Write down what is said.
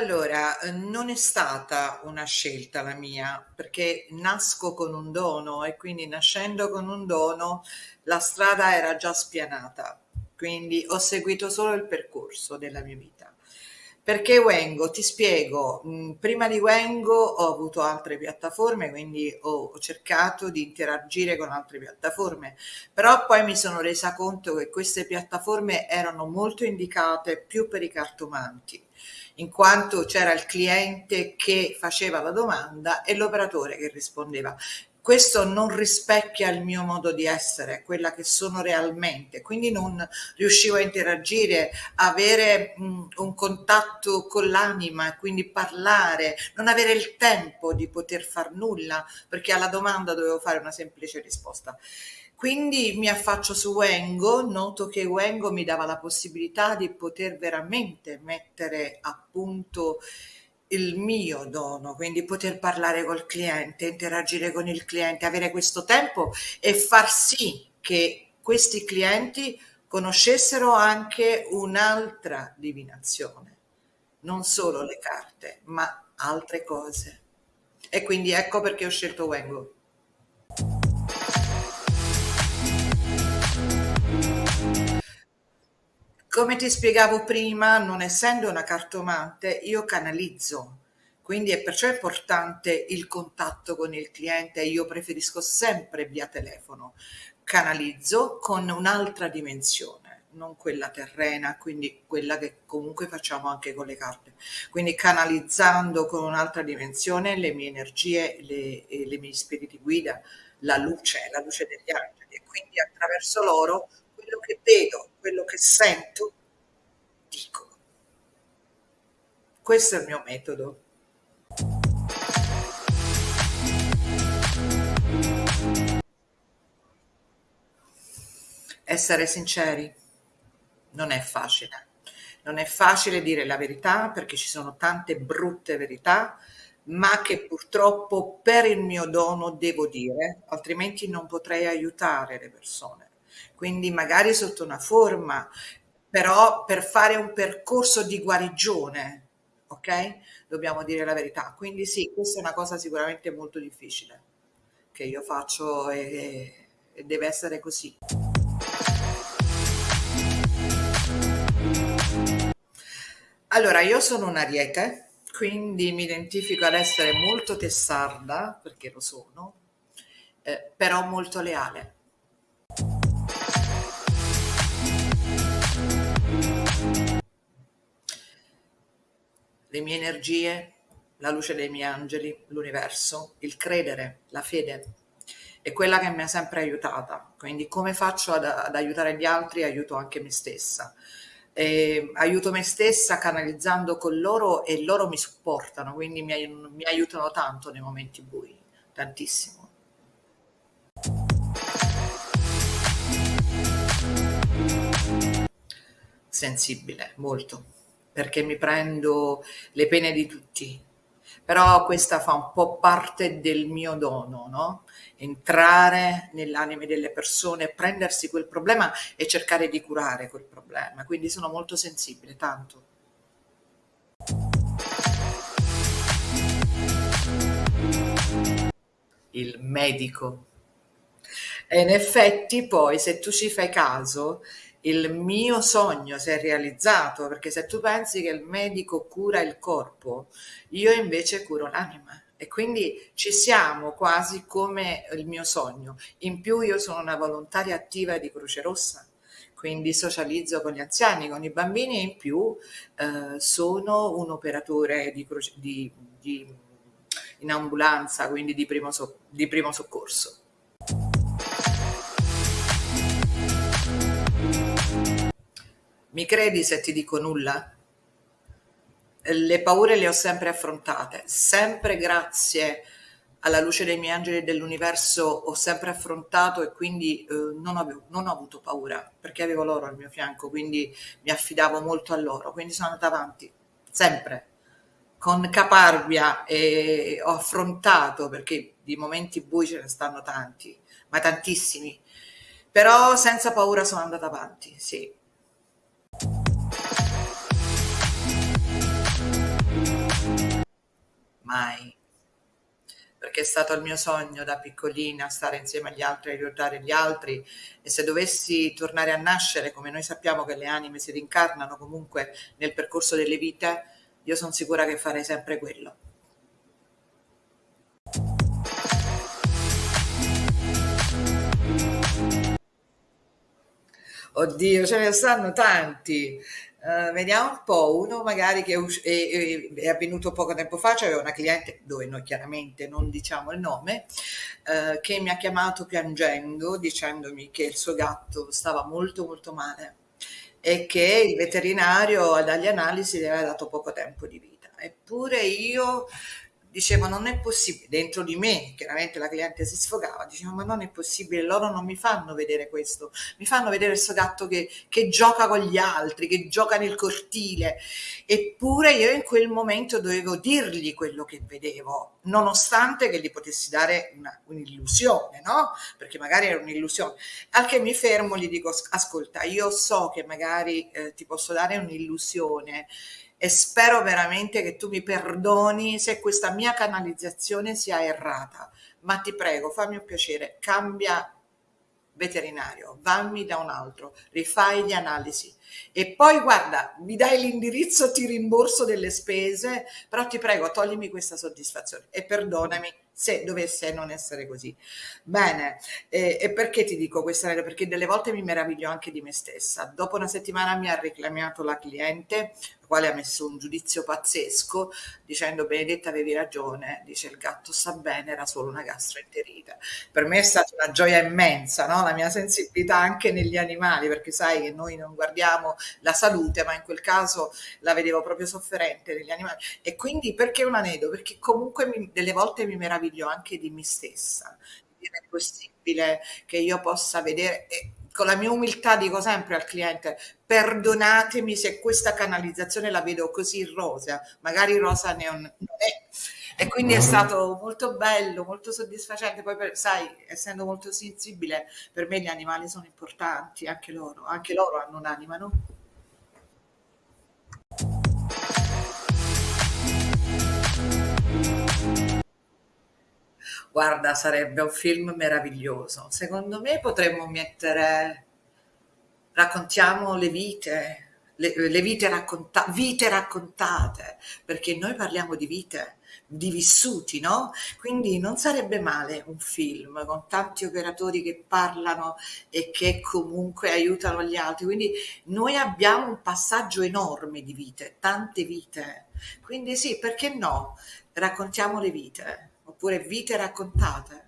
Allora, non è stata una scelta la mia, perché nasco con un dono e quindi nascendo con un dono la strada era già spianata, quindi ho seguito solo il percorso della mia vita. Perché Wengo? Ti spiego, mm, prima di Wengo ho avuto altre piattaforme, quindi ho cercato di interagire con altre piattaforme, però poi mi sono resa conto che queste piattaforme erano molto indicate più per i cartomanti in quanto c'era il cliente che faceva la domanda e l'operatore che rispondeva. Questo non rispecchia il mio modo di essere, quella che sono realmente, quindi non riuscivo a interagire, avere un contatto con l'anima, quindi parlare, non avere il tempo di poter far nulla, perché alla domanda dovevo fare una semplice risposta. Quindi mi affaccio su Wengo, noto che Wengo mi dava la possibilità di poter veramente mettere a punto il mio dono, quindi poter parlare col cliente, interagire con il cliente, avere questo tempo e far sì che questi clienti conoscessero anche un'altra divinazione, non solo le carte, ma altre cose. E quindi ecco perché ho scelto Wengo. Come ti spiegavo prima, non essendo una cartomante, io canalizzo, quindi è perciò importante il contatto con il cliente. Io preferisco sempre via telefono. Canalizzo con un'altra dimensione, non quella terrena, quindi quella che comunque facciamo anche con le carte. Quindi canalizzando con un'altra dimensione le mie energie, le, le mie spiriti guida, la luce, la luce degli angeli e quindi attraverso loro quello che vedo, sento, dico. Questo è il mio metodo. Essere sinceri non è facile. Non è facile dire la verità perché ci sono tante brutte verità, ma che purtroppo per il mio dono devo dire, altrimenti non potrei aiutare le persone quindi magari sotto una forma, però per fare un percorso di guarigione, ok? Dobbiamo dire la verità. Quindi sì, questa è una cosa sicuramente molto difficile che io faccio e, e deve essere così. Allora, io sono un ariete, quindi mi identifico ad essere molto testarda, perché lo sono, eh, però molto leale. Le mie energie, la luce dei miei angeli, l'universo, il credere, la fede. È quella che mi ha sempre aiutata. Quindi come faccio ad, ad aiutare gli altri, aiuto anche me stessa. E aiuto me stessa canalizzando con loro e loro mi supportano, quindi mi, mi aiutano tanto nei momenti bui, tantissimo. Sensibile, molto perché mi prendo le pene di tutti. Però questa fa un po' parte del mio dono, no? Entrare nell'anime delle persone, prendersi quel problema e cercare di curare quel problema. Quindi sono molto sensibile, tanto. Il medico. E in effetti poi, se tu ci fai caso, il mio sogno si è realizzato, perché se tu pensi che il medico cura il corpo, io invece curo l'anima e quindi ci siamo quasi come il mio sogno. In più io sono una volontaria attiva di Croce Rossa, quindi socializzo con gli anziani, con i bambini e in più eh, sono un operatore di, di, di, in ambulanza, quindi di primo, so, di primo soccorso. Mi credi se ti dico nulla? Le paure le ho sempre affrontate, sempre grazie alla luce dei miei angeli dell'universo ho sempre affrontato e quindi eh, non, avevo, non ho avuto paura perché avevo loro al mio fianco, quindi mi affidavo molto a loro, quindi sono andata avanti, sempre, con caparbia e ho affrontato, perché di momenti bui ce ne stanno tanti, ma tantissimi, però senza paura sono andata avanti, sì. Mai. Perché è stato il mio sogno da piccolina stare insieme agli altri, aiutare gli altri e se dovessi tornare a nascere, come noi sappiamo che le anime si rincarnano comunque nel percorso delle vite, io sono sicura che farei sempre quello. Oddio, ce ne stanno tanti. Eh, vediamo un po', uno magari che è, us- è- è- avvenuto poco tempo fa, c'aveva una cliente, dove noi chiaramente non diciamo il nome, eh, che mi ha chiamato piangendo, dicendomi che il suo gatto stava molto molto male e che il veterinario dagli analisi le aveva dato poco tempo di vita. Eppure io dicevo non è possibile, dentro di me, chiaramente la cliente si sfogava, dicevo ma non è possibile, loro non mi fanno vedere questo, mi fanno vedere questo gatto che, che gioca con gli altri, che gioca nel cortile, eppure io in quel momento dovevo dirgli quello che vedevo, nonostante che gli potessi dare una, un'illusione, no? Perché magari era un'illusione. Al che mi fermo, gli dico ascolta, io so che magari eh, ti posso dare un'illusione, e spero veramente che tu mi perdoni se questa mia canalizzazione sia errata, ma ti prego, fammi un piacere, cambia veterinario, vammi da un altro, rifai le analisi e poi guarda, mi dai l'indirizzo, ti rimborso delle spese, però ti prego, toglimi questa soddisfazione e perdonami se dovesse non essere così. Bene, eh, e perché ti dico questa? Perché delle volte mi meraviglio anche di me stessa. Dopo una settimana mi ha reclamato la cliente, quale ha messo un giudizio pazzesco dicendo Benedetta avevi ragione, dice il gatto sta bene, era solo una gastroenterite. Per me è stata una gioia immensa, no? la mia sensibilità anche negli animali, perché sai che noi non guardiamo la salute, ma in quel caso la vedevo proprio sofferente negli animali. E quindi perché un aneddoto? Perché comunque mi, delle volte mi meraviglio anche di me stessa. È possibile che io possa vedere... E, con la mia umiltà dico sempre al cliente, perdonatemi se questa canalizzazione la vedo così rosa, magari rosa non, non è. E quindi è stato molto bello, molto soddisfacente. Poi, per, sai, essendo molto sensibile, per me gli animali sono importanti, anche loro, anche loro hanno un'anima, no? Guarda, sarebbe un film meraviglioso. Secondo me potremmo mettere, raccontiamo le vite, le, le vite, racconta- vite raccontate, perché noi parliamo di vite, di vissuti, no? Quindi non sarebbe male un film con tanti operatori che parlano e che comunque aiutano gli altri. Quindi noi abbiamo un passaggio enorme di vite, tante vite. Quindi sì, perché no? Raccontiamo le vite oppure vite raccontate.